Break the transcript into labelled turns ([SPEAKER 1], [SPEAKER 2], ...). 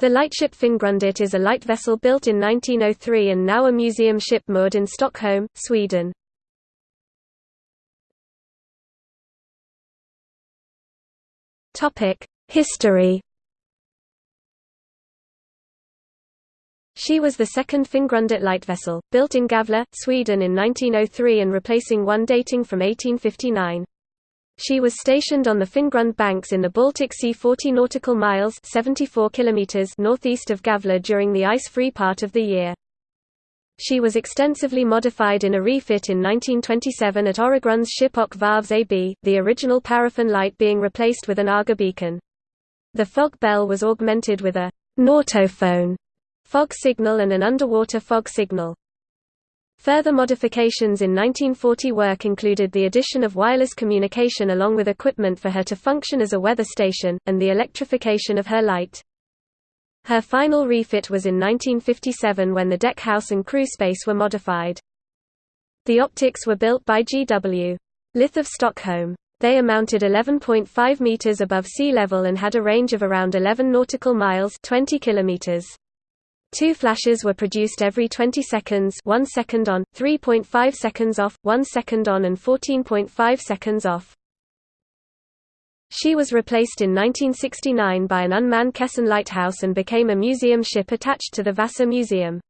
[SPEAKER 1] The lightship Fingrundet is a light vessel built in 1903 and now a museum ship moored in Stockholm, Sweden. History She was the second Fingrundet light vessel, built in Gävle, Sweden in 1903 and replacing one dating from 1859. She was stationed on the Fingrund banks in the Baltic Sea 40 nautical miles 74 kilometers northeast of Gävle during the ice-free part of the year. She was extensively modified in a refit in 1927 at Öregrunds ship Och Varvs AB, the original paraffin light being replaced with an Aga beacon. The fog bell was augmented with a nautophone fog signal and an underwater fog signal. Further modifications in 1940 work included the addition of wireless communication along with equipment for her to function as a weather station, and the electrification of her light. Her final refit was in 1957 when the deck house and crew space were modified. The optics were built by G.W. Lyth of Stockholm. They amounted 11.5 meters above sea level and had a range of around 11 nautical miles 20 kilometers. Two flashes were produced every 20 seconds 1 second on, 3.5 seconds off, 1 second on and 14.5 seconds off. She was replaced in 1969 by an unmanned caisson lighthouse and became a museum ship attached to the Vasa Museum.